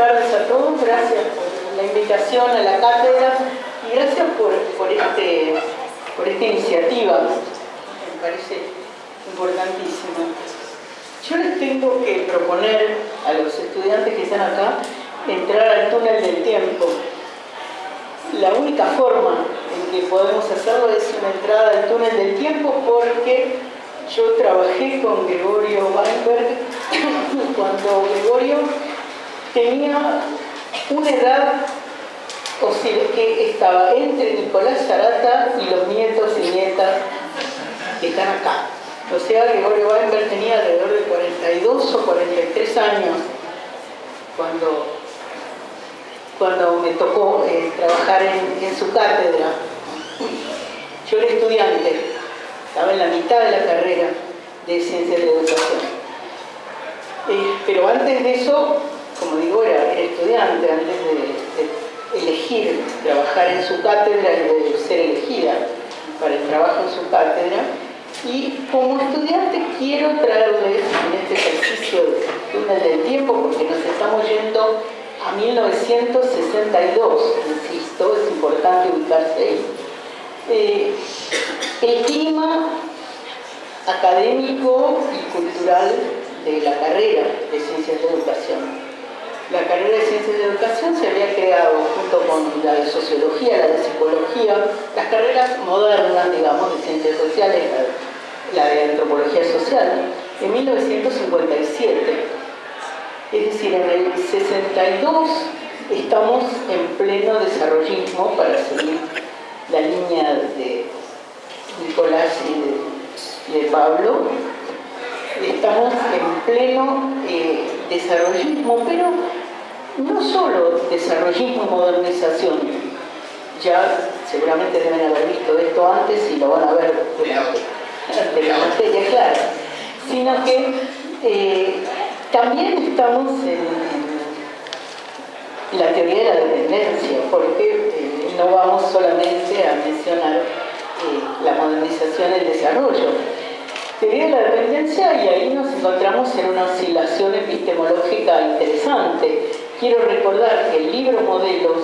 tardes a todos, gracias por la invitación a la cátedra y gracias por, por, este, por esta iniciativa, me parece importantísima. Yo les tengo que proponer a los estudiantes que están acá entrar al túnel del tiempo. La única forma en que podemos hacerlo es una entrada al túnel del tiempo porque yo trabajé con Gregorio Weinberg cuando Gregorio tenía una edad o sea, que estaba entre Nicolás Zarata y los nietos y nietas que están acá. O sea, Gregorio Weinberg tenía alrededor de 42 o 43 años cuando, cuando me tocó eh, trabajar en, su cátedra. Yo era estudiante, estaba en la mitad de la carrera de Ciencias de Educación. Eh, pero antes de eso, como digo, era, estudiante, antes de, elegir trabajar en su cátedra y de ser elegida para el trabajo en su cátedra. Y como estudiante quiero traerles en este ejercicio de túnel del tiempo, porque nos estamos yendo a 1962, insisto, es importante ubicarse ahí. Eh, el clima académico y cultural de la carrera de Ciencias de Educación. La carrera de Ciencias de Educación se había creado junto con la de Sociología, la de Psicología, las carreras modernas, digamos, de Ciencias Sociales, la, de Antropología Social, en 1957. Es decir, en el 62 estamos en pleno desarrollismo para seguir la línea de Nicolás y de, Pablo, estamos en pleno eh, desarrollismo, pero no solo desarrollismo y modernización, ya seguramente deben haber visto esto antes y lo van a ver de la, materia clara, sino que eh, también estamos en, la teoría de la dependencia, porque eh, no vamos solamente a mencionar eh, la modernización y el desarrollo. Teoría de la dependencia y ahí nos encontramos en una oscilación epistemológica interesante. Quiero recordar que el libro Modelos,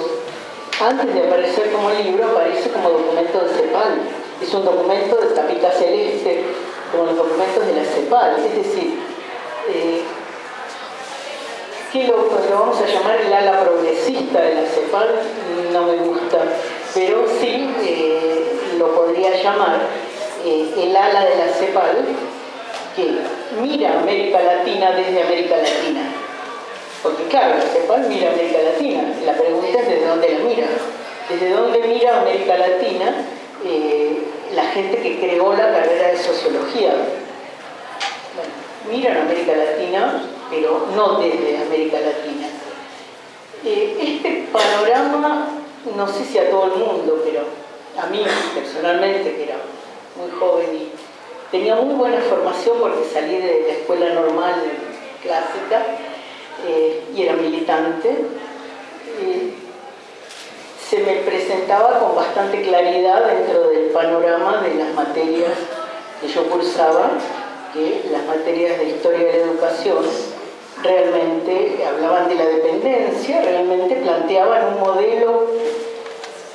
antes de aparecer como libro, aparece como documento de CEPAL. Es un documento de tapita celeste, como los documentos de la CEPAL. Es decir, eh, que lo, vamos a llamar el ala progresista de la CEPAL, no me gusta, pero sí eh, lo podría llamar eh, el ala de la CEPAL, que mira América Latina desde América Latina. Porque claro, la CEPAL mira América Latina, la pregunta es desde dónde la mira. ¿Desde dónde mira América Latina eh, la gente que creó la carrera de Sociología? Bueno, miran América Latina, pero no desde América Latina. Eh, este panorama, no sé si a todo el mundo, pero a mí personalmente, que era muy joven y tenía muy buena formación porque salí de la escuela normal clásica eh, y era militante, eh, se me presentaba con bastante claridad dentro del panorama de las materias que yo cursaba, que las materias de historia de la educación realmente hablaban de la dependencia, realmente planteaban un modelo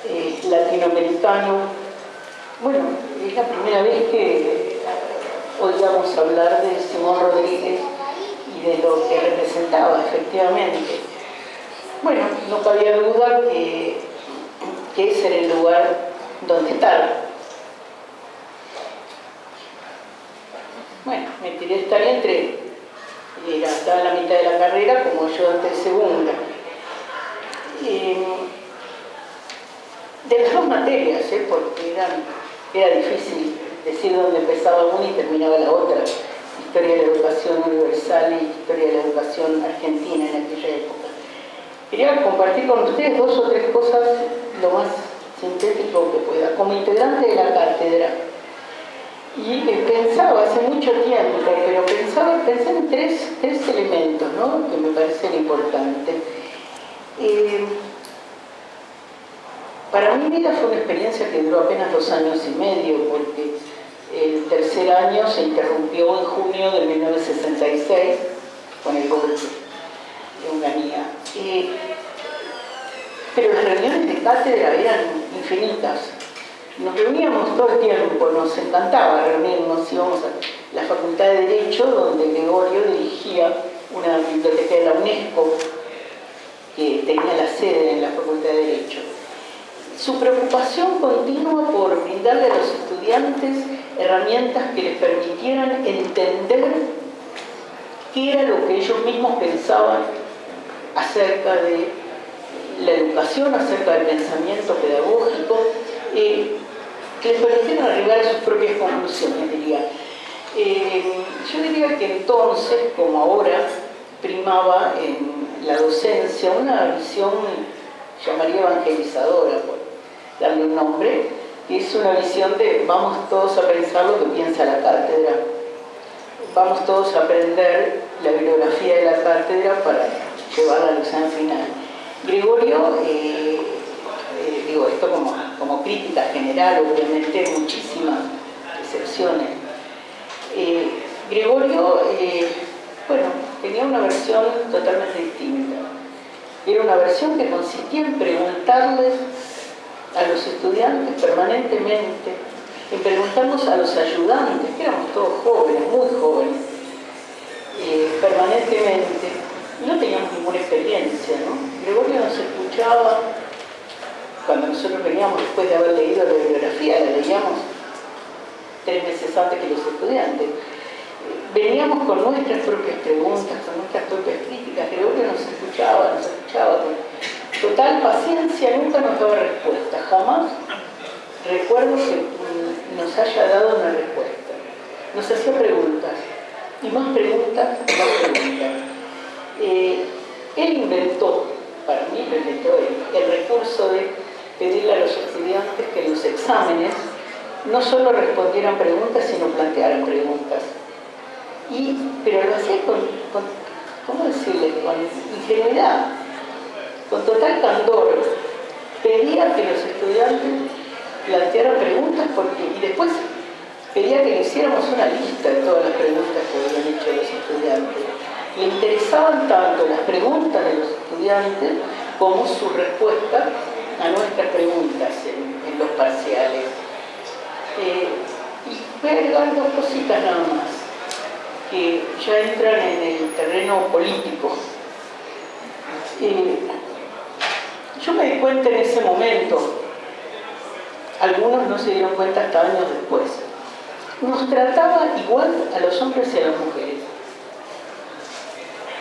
eh, latinoamericano. Bueno, es la primera vez que oíamos hablar de Simón Rodríguez de lo que representaba, efectivamente. Bueno, no cabía duda que, que ese era el lugar donde estar. Bueno, me tiré estar entre, era, estaba la mitad de la carrera como ayudante de segunda. Eh, de las dos materias, ¿eh? porque era difícil decir dónde empezaba una y terminaba la otra. Historia de la educación universal y historia de la educación argentina en aquella época. Quería compartir con ustedes dos o tres cosas lo más sintético que pueda. Como integrante de la cátedra, y pensaba hace mucho tiempo, pero pensaba, pensé en tres, tres elementos ¿no? que me parecen importantes. Eh, para mi vida fue una experiencia que duró apenas dos años y medio, porque tercer año se interrumpió en junio de 1966 con el golpe de Unganía. Eh, pero las reuniones de cátedra eran infinitas. Nos reuníamos todo el tiempo, nos encantaba reunirnos, íbamos a la Facultad de Derecho, donde Gregorio dirigía una biblioteca de la UNESCO, que tenía la sede en la Facultad de Derecho. Su preocupación continua por brindarle a los estudiantes herramientas que les permitieran entender qué era lo que ellos mismos pensaban acerca de la educación, acerca del pensamiento pedagógico, eh, que les permitieran arribar a sus propias conclusiones, diría. Eh, yo diría que entonces, como ahora, primaba en la docencia una visión, llamaría evangelizadora, por darle un nombre, es una visión de vamos todos a pensar lo que piensa la cátedra, vamos todos a aprender la bibliografía de la cátedra para llevarla al examen final. Gregorio, eh, eh, digo esto como, crítica general, obviamente muchísimas excepciones. Eh, Gregorio, bueno, tenía una versión totalmente distinta. Era una versión que consistía en preguntarles a los estudiantes permanentemente, en preguntarnos a los ayudantes, que éramos todos jóvenes, muy jóvenes, permanentemente, no teníamos ninguna experiencia, ¿no? Gregorio nos escuchaba cuando nosotros veníamos después de haber leído la bibliografía, la leíamos tres meses antes que los estudiantes. Veníamos con nuestras propias preguntas, con nuestras propias críticas, Gregorio nos escuchaba, nos escuchaba total paciencia, nunca nos daba respuesta, jamás recuerdo que nos haya dado una respuesta. Nos hacía preguntas, y más preguntas, y más preguntas. Eh, él inventó, para mí lo inventó él, el recurso de pedirle a los estudiantes que en los exámenes no solo respondieran preguntas, sino plantearan preguntas. Y, pero lo hacía con, con ¿cómo decirle?, con ingenuidad, con total candor. Pedía que los estudiantes plantearan preguntas porque, y después pedía que le hiciéramos una lista de todas las preguntas que habían hecho los estudiantes le interesaban tanto las preguntas de los estudiantes como su respuesta a nuestras preguntas en, los parciales. Eh, y voy a agregar dos cositas nada más, que ya entran en el terreno político. Eh, yo me di cuenta en ese momento, algunos no se dieron cuenta hasta años después, nos trataba igual a los hombres y a las mujeres.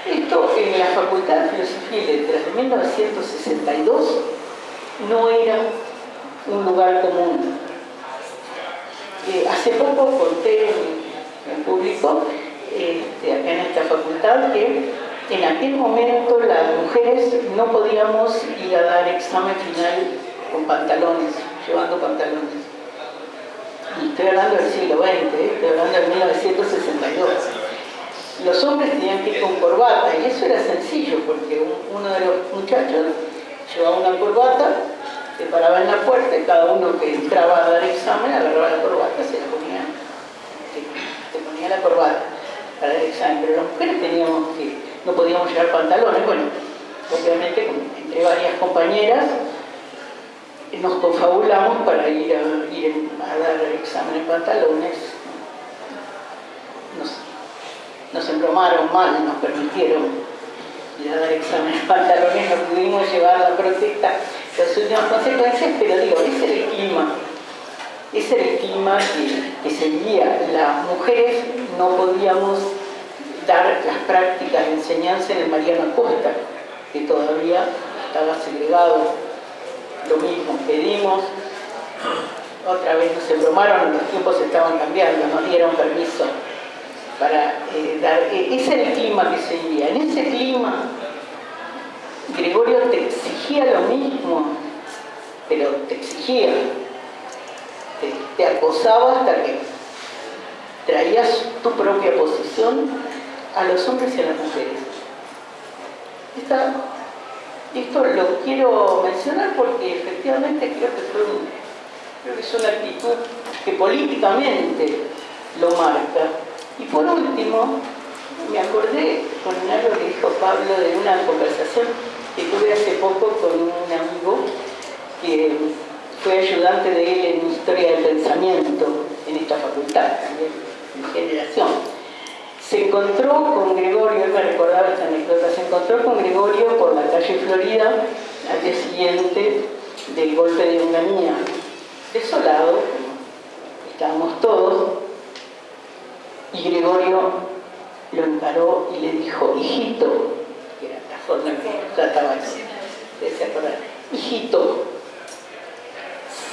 Esto en la Facultad de Filosofía y Letras de 1962 no era un lugar común. Eh, hace poco conté en, público, este, acá en esta facultad, que en aquel momento las mujeres no podíamos ir a dar examen final con pantalones, llevando pantalones. Y estoy hablando del siglo XX, ¿eh? estoy hablando de 1962 los hombres tenían que ir con corbata y eso era sencillo porque uno de los muchachos llevaba una corbata, se paraba en la puerta y cada uno que entraba a dar examen agarraba la corbata, se la ponía, se, ponía la corbata para el examen, pero las mujeres teníamos que, no podíamos llevar pantalones, bueno, obviamente entre varias compañeras nos confabulamos para ir a, dar el examen en pantalones, nos embromaron mal, nos permitieron ir a dar exámenes pantalones, no pudimos llevar la protesta, las últimas consecuencias, pero digo, ese era el clima, ese el clima que, que seguía. Las mujeres no podíamos dar las prácticas de enseñanza en el Mariano Costa, que todavía estaba segregado. Lo mismo, pedimos, otra vez nos embromaron, los tiempos estaban cambiando, nos dieron permiso para eh, dar... Eh, ese era el clima que se vivía. En ese clima, Gregorio te exigía lo mismo, pero te exigía, te, acosaba hasta que traías tu propia posición a los hombres y a las mujeres. esto lo quiero mencionar porque efectivamente creo que, fue creo que es una actitud que políticamente lo marca. Y por último, me acordé con algo que dijo Pablo de una conversación que tuve hace poco con un amigo que fue ayudante de él en Historia del Pensamiento en esta facultad, también, en generación. Se encontró con Gregorio, él me recordaba esta anécdota, se encontró con Gregorio por la calle Florida al día siguiente del golpe de Unganía. Desolado, estábamos todos, y Gregorio lo encaró y le dijo, hijito, que era la forma que trataba de hijito,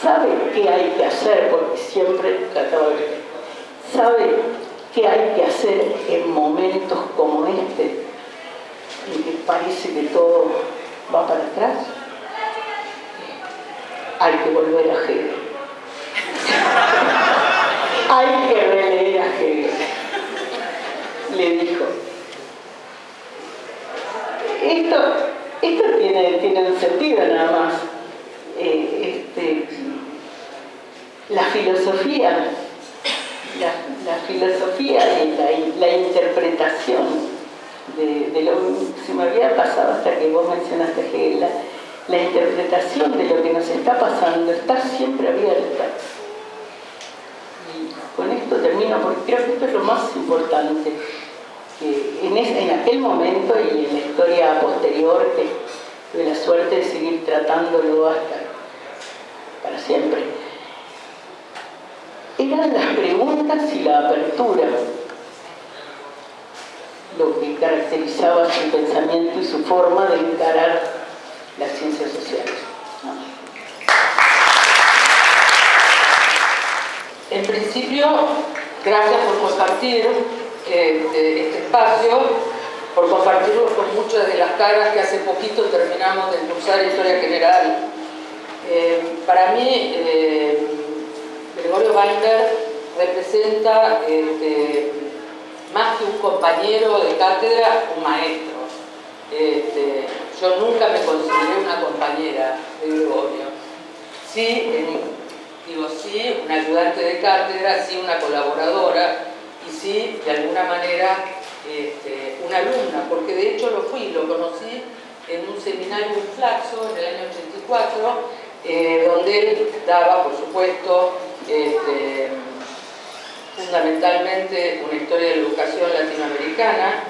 sabe qué hay que hacer, porque siempre trataba de sabe qué hay que hacer en momentos como este, en que parece que todo va para atrás. Hay que volver a Hegel. hay que releer a Hegel. Le dijo. Esto, esto tiene, tiene un sentido nada más. Eh, este, la filosofía, la, filosofía y la, interpretación de, lo que se me había pasado hasta que vos mencionaste Hegel, la, la interpretación de lo que nos está pasando está siempre abierta. Y con esto termino porque creo que esto es lo más importante. Que en, en aquel momento y en la historia posterior que tuve la suerte de seguir tratándolo hasta para siempre eran las preguntas y la apertura lo que caracterizaba su pensamiento y su de encarar las ciencias sociales. En principio, gracias por compartir este, este espacio, por compartirlo con muchas de las caras que hace poquito terminamos de cursar Historia General. Eh, para mí, eh, Gregorio Weinberg representa más que un compañero de cátedra, un maestro. Este, yo nunca me consideré una compañera de Gregorio. Sí, digo sí, una ayudante de cátedra, sí, una colaboradora y sí, de alguna manera, este, una alumna, porque de hecho lo fui, lo conocí en un seminario en Flaxo en el año 84, eh, donde él daba, por supuesto, este, fundamentalmente una historia de la educación latinoamericana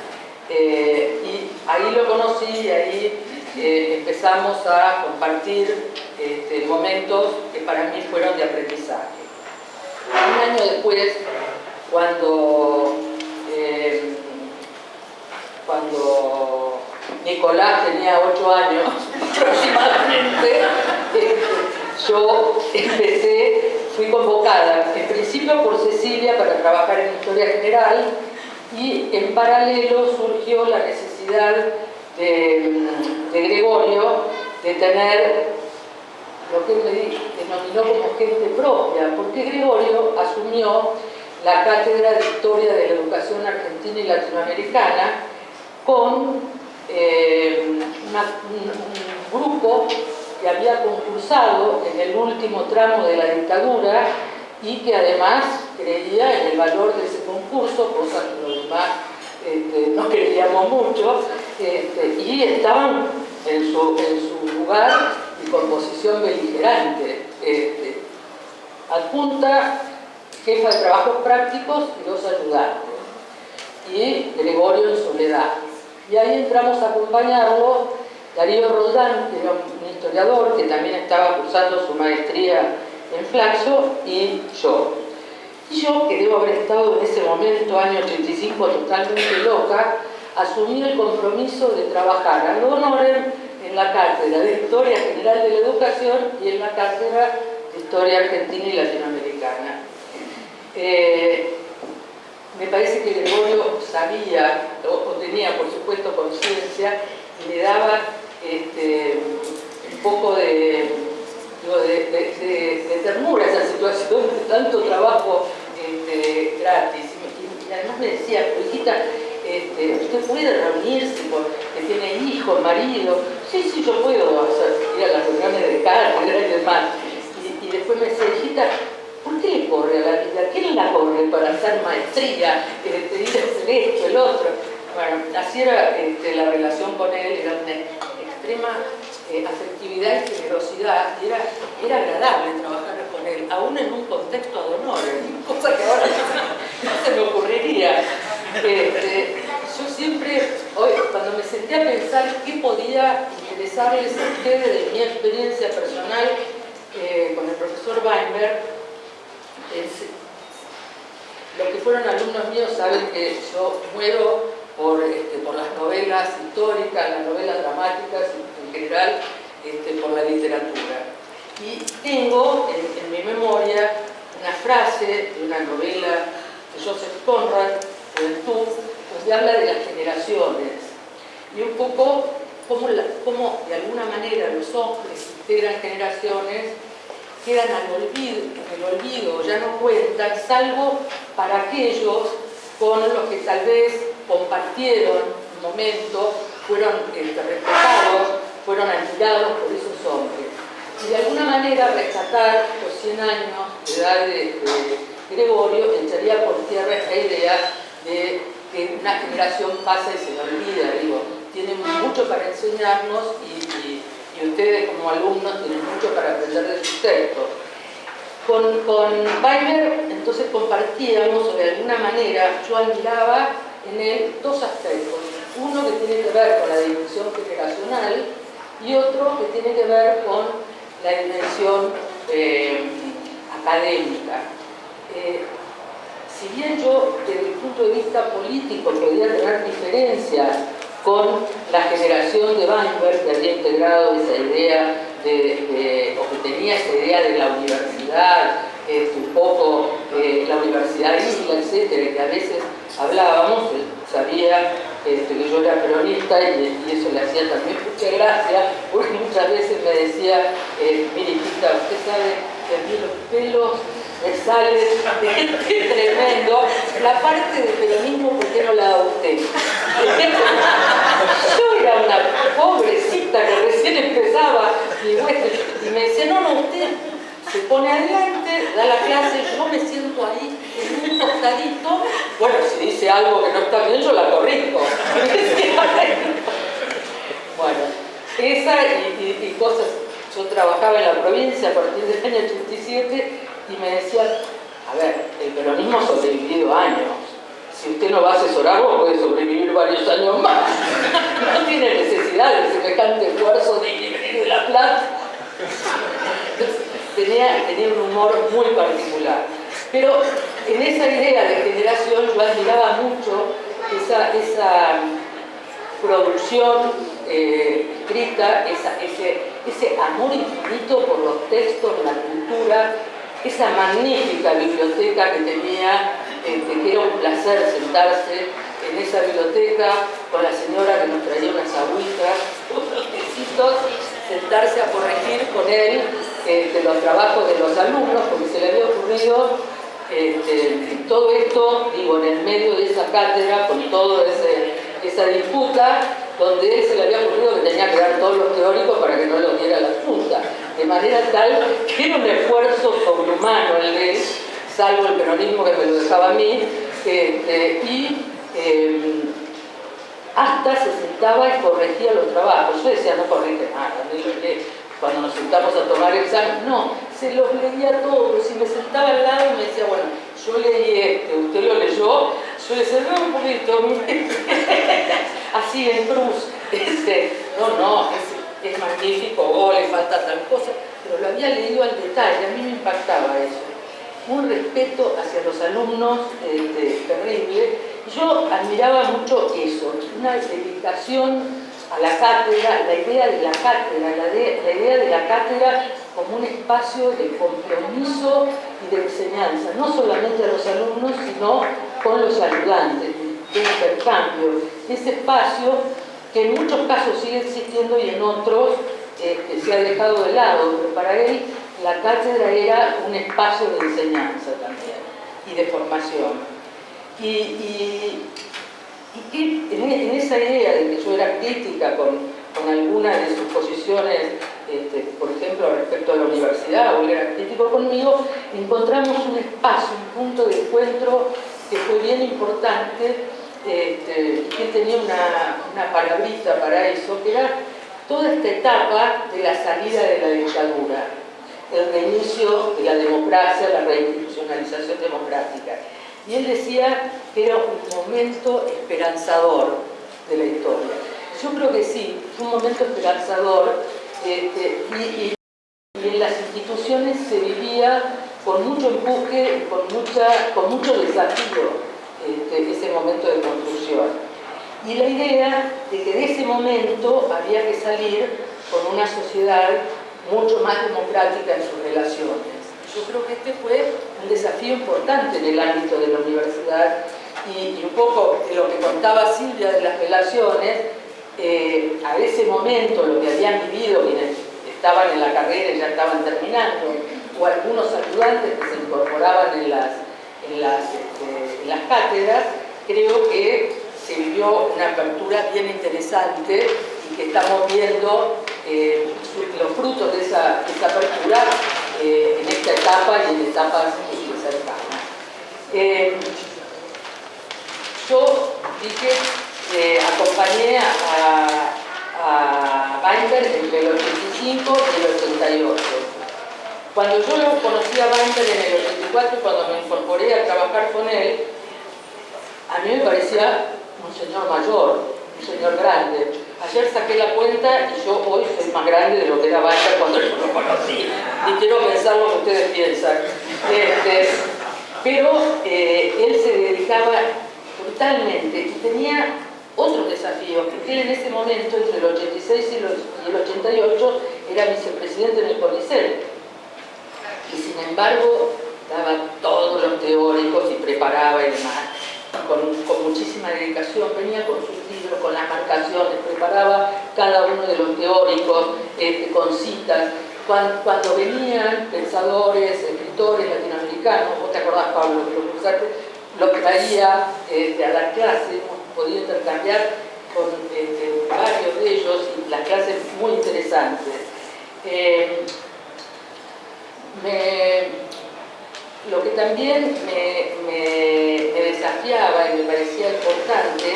eh, y ahí lo conocí y ahí eh, empezamos a compartir este, momentos que para mí fueron de aprendizaje. Un año después, cuando, eh, cuando Nicolás tenía ocho años aproximadamente, yo empecé fui convocada en principio por Cecilia para trabajar en Historia General y en paralelo surgió la necesidad de, Gregorio de tener lo que él denominó como gente propia, porque Gregorio asumió la Cátedra de Historia de la Educación Argentina y Latinoamericana con eh, un grupo que había concursado en el último tramo de la dictadura y que además creía en el valor de ese concurso, cosa que los demás este, no creíamos mucho, este, y estaban en su, lugar y con posición beligerante. Este, adjunta, jefa de trabajos prácticos y dos ayudantes, y Gregorio en soledad. Y ahí entramos a acompañarlo Darío Roldán, que era un historiador que también estaba cursando su maestría en Flaxo, y yo. Yo, que debo haber estado en ese momento, año 85, totalmente loca, asumí el compromiso de trabajar a honorem en la cátedra de Historia General de la Educación y en la cátedra de Historia Argentina y Latinoamericana. Eh, me parece que Gregorio sabía, o, tenía por supuesto conciencia, y le daba este, un poco de, de, ternura esa situación de tanto trabajo este, gratis. Y, además me decía, hijita, este, usted puede reunirse porque tiene hijos, marido. Sí, sí, yo puedo ir a las reuniones de cátedra y demás. Y, después me decía, hijita, ¿por qué le corre a la vida? ¿Quién la corre para hacer maestría? Que le hacer esto, el otro. Bueno, así era este, la relación con él, era una extrema eh, afectividad y generosidad, y era, era agradable trabajar con aún en un contexto de honor, cosa que ahora no, se me ocurriría. Este, yo siempre, hoy, cuando me senté a pensar qué podía interesarles a ustedes de mi experiencia personal eh, con el profesor Weinberg, los que fueron alumnos míos saben que yo muero por, este, las novelas históricas, las novelas dramáticas en general, este, por la literatura. Y tengo en, mi memoria una frase de una novela de Joseph Conrad, Juventud, donde habla de las generaciones y un poco cómo, de alguna manera los hombres integran generaciones quedan al olvido, el olvido, ya no cuentan, salvo para aquellos con los que tal vez compartieron un momento, fueron respetados, fueron admirados por esos hombres. Y de alguna manera rescatar los 100 años de edad de, Gregorio echaría por tierra esta idea de que una generación pasa y se le olvida, digo, tienen mucho para enseñarnos y, ustedes como alumnos tienen mucho para aprender de sus textos. Con, con entonces compartíamos, o de alguna manera, yo admiraba en él dos aspectos. Uno que tiene que ver con la dimensión generacional y otro que tiene que ver con la dimensión eh, académica. Eh, si bien yo, desde el punto de vista político, podía tener diferencias con la generación de Weinberg, que había integrado esa idea de, o que tenía esa idea de la universidad, un poco eh, la universidad isla, etcétera, que a veces hablábamos, sabía este, que yo era peronista y, eso le hacía también mucha gracia, porque muchas veces me decía, eh, mire, usted sabe que a mí los pelos me salen de tremendo, la parte de peronismo, ¿por qué no la da usted? yo era una pobrecita que recién empezaba y, y me decía, no, no, usted se pone adelante, da la clase, yo me siento ahí bueno, si dice algo que no está bien, yo la corrijo. bueno, esa y, cosas, yo trabajaba en la provincia a partir del año 87 y me decía, a ver, el peronismo ha sobrevivido años, si usted no va a asesorarlo puede sobrevivir varios años más. No tiene necesidad de semejante esfuerzo de de la plata tenía, tenía un humor muy particular. Pero en esa idea de generación yo admiraba mucho esa, esa producción eh, escrita, ese, ese amor infinito por los textos, la cultura, esa magnífica biblioteca que tenía, este, que era un placer sentarse en esa biblioteca con la señora que nos traía unas agüitas, unos tecitos, sentarse a corregir con él este, los trabajos de los alumnos, porque se le había ocurrido este, todo esto, digo, en el medio de esa cátedra, con toda esa disputa, donde él se le había ocurrido que tenía que dar todos los teóricos para que no lo diera la Junta. De manera tal que era un esfuerzo sobrehumano el de salvo el peronismo que me lo dejaba a mí, este, y em, hasta se sentaba y corregía los trabajos. Yo decía, no corrige nada, cuando nos sentamos a tomar examen, no, se los leía todos y me sentaba al lado y me decía, bueno, yo leí este, usted lo leyó, yo le no, un poquito, así en cruz, este, no, no, es, magnífico, oh, le falta tal cosa, pero lo había leído al detalle, a mí me impactaba eso. Un respeto hacia los alumnos este, terrible, yo admiraba mucho eso, una dedicación a la cátedra, la idea de la cátedra, la, idea de la cátedra como un espacio de compromiso y de enseñanza, no solamente a los alumnos, sino con los ayudantes, de intercambio. Ese espacio que en muchos casos sigue existiendo y en otros eh, se ha dejado de lado, pero para él la cátedra era un espacio de enseñanza también y de formación. y en, esa idea de que yo era crítica con, con algunas de sus posiciones, este, por ejemplo, respecto a la universidad, o él era crítico conmigo, encontramos un espacio, un punto de encuentro que fue bien importante, este, que tenía una, una, palabrita para eso, que era toda esta etapa de la salida de la dictadura, el reinicio de la democracia, la reinstitucionalización democrática. Y él decía que era un momento esperanzador de la historia. Yo creo que sí, fue un momento esperanzador este, y, en las instituciones se vivía con mucho empuje, con, mucha, con mucho desafío este, ese momento de construcción. Y la idea de que de ese momento había que salir con una sociedad mucho más democrática en sus relaciones. Yo creo que este fue un desafío importante en el ámbito de la universidad y, un poco lo que contaba Silvia de las relaciones, eh, a ese momento lo que habían vivido quienes estaban en la carrera y ya estaban terminando, o algunos ayudantes que se incorporaban en las, en las, este, en las cátedras, creo que se vivió una apertura bien interesante y que estamos viendo eh, los frutos de esa, apertura eh, en esta etapa y etapas cercanas. Eh, yo dije, acompañé a, a Weinberg entre el 85 y el 88. Cuando yo lo conocí a Weinberg en el 84, cuando me incorporé a trabajar con él, a mí me parecía un señor mayor, un señor grande. Ayer saqué la cuenta y yo hoy soy más grande de lo que era Walter cuando yo lo conocí. Y quiero pensar lo que ustedes piensan. Este, pero eh, él se dedicaba totalmente y tenía otros desafíos, porque él en ese momento, entre el 86 y el 88, era vicepresidente en el CONICET. Y sin embargo, daba todos los teóricos y preparaba y demás con, muchísima dedicación, venía con sus libros, con las marcaciones, preparaba cada uno de los teóricos este, con citas. Cuando, venían pensadores, escritores latinoamericanos, vos te acordás Pablo, lo lo traía este, a la clase, hemos podido intercambiar con este, varios de ellos y las clases muy interesantes. Eh, lo que también me, desafiaba y me parecía importante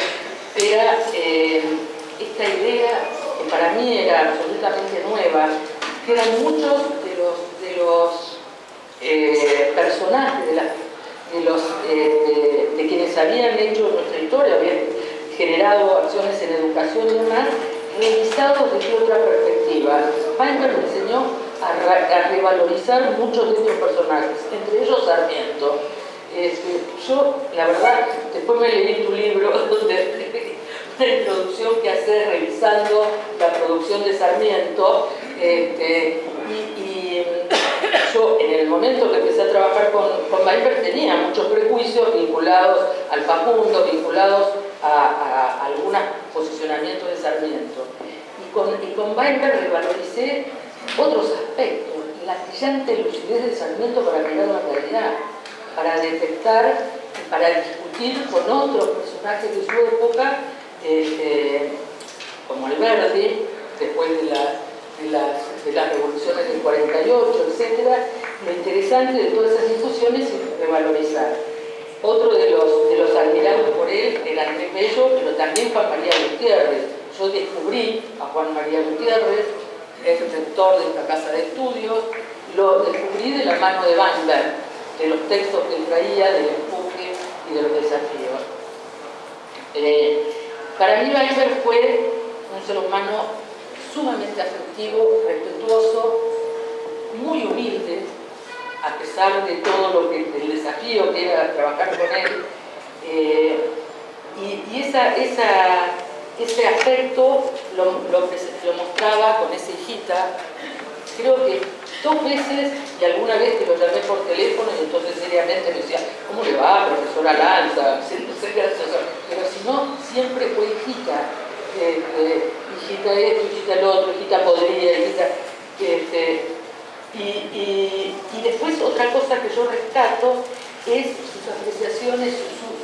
era eh, esta idea, que para mí era absolutamente nueva, que eran muchos de los, eh, personajes, de, los, eh, de, quienes habían hecho nuestra historia, habían generado acciones en educación y demás, revisados desde otra perspectiva. Weinberg enseñó a, revalorizar muchos de estos personajes, entre ellos Sarmiento. Yo, la verdad, después me leí tu libro, donde una introducción que hace revisando la producción de Sarmiento, este, y, yo en el momento que empecé a trabajar con, con tenía muchos prejuicios vinculados al Facundo, vinculados a, algunos posicionamientos de Sarmiento. Y con, y con Weinberg revaloricé otros aspectos, la brillante lucidez de Sarmiento para mirar la realidad, para detectar, para discutir con otros personajes de su época, este, como Alberti, después de, las, revoluciones del 48, etc. Lo interesante de todas esas discusiones es revalorizar. Otro de los, de los admirados por él era Andrés Bello, pero también Juan María Gutiérrez. Yo descubrí a Juan María Gutiérrez es el rector de esta casa de estudios, lo descubrí de la mano de Weinberg, de los textos que él traía, del empuje y de los desafíos. Eh, para mí Weinberg fue un ser humano sumamente afectivo, respetuoso, muy humilde, a pesar de todo lo que, el desafío que era trabajar con él. Eh, y, esa ese afecto lo, lo, mostraba con esa hijita, creo que dos veces, y alguna vez que lo llamé por teléfono y entonces seriamente me decía, ¿cómo le va, profesora Lanza? Pero si no, siempre fue hijita, este, hijita esto, hijita el otro, hijita podría, hijita... Este, y, y, y, después otra cosa que yo rescato es sus apreciaciones,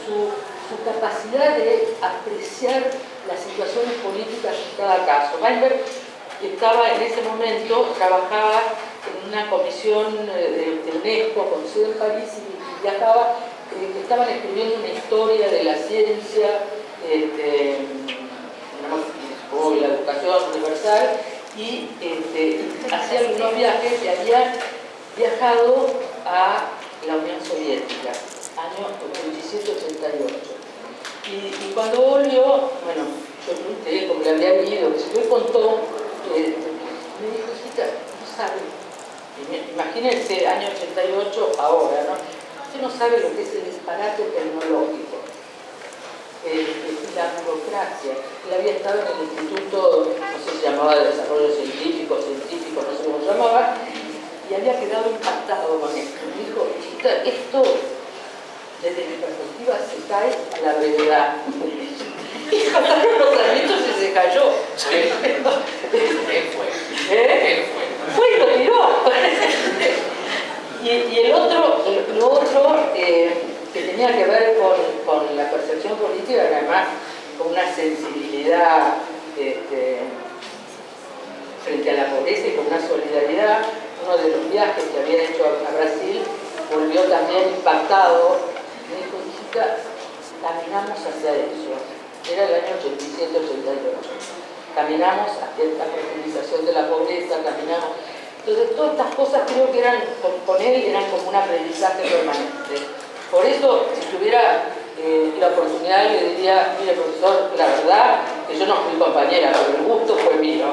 su su capacidad de apreciar las situaciones políticas en cada caso. Weinberg estaba en ese momento, trabajaba en una comisión eh, de, UNESCO con sede en París y viajaba, eh, estaban escribiendo una historia de la ciencia, este, como la educación universal, y este, hacía algunos viajes y había viajado a la Unión Soviética, año 87-88. Y, cuando volvió, bueno, yo pregunté como le había vivido, que me contó, eh, me dijo, cita, no sabe, imagínense, año 88, ahora, ¿no? Usted no sabe lo que es el disparate tecnológico, eh, la burocracia. Él había estado en el Instituto, no sé si se llamaba de Desarrollo Científico, Científico, no sé cómo se llamaba, y había quedado impactado con esto. Me dijo, esto desde mi perspectiva se cae a la brevedad. Y pasaron los añitos y se cayó. ¿Eh? Fue y lo tiró. y, el otro, lo otro eh, que tenía que ver con, con, la percepción política, además con una sensibilidad este, frente a la pobreza y con una solidaridad, uno de los viajes que había hecho a Brasil volvió también impactado. Me dijo, hijita, caminamos hacia eso. Era el año 87-88. Caminamos hacia la profundización de la pobreza, caminamos. Entonces, todas estas cosas creo que eran, con, él eran como un aprendizaje permanente. Por eso, si tuviera eh, la oportunidad, le diría, mire profesor, la verdad que yo no fui compañera, pero el gusto fue mío.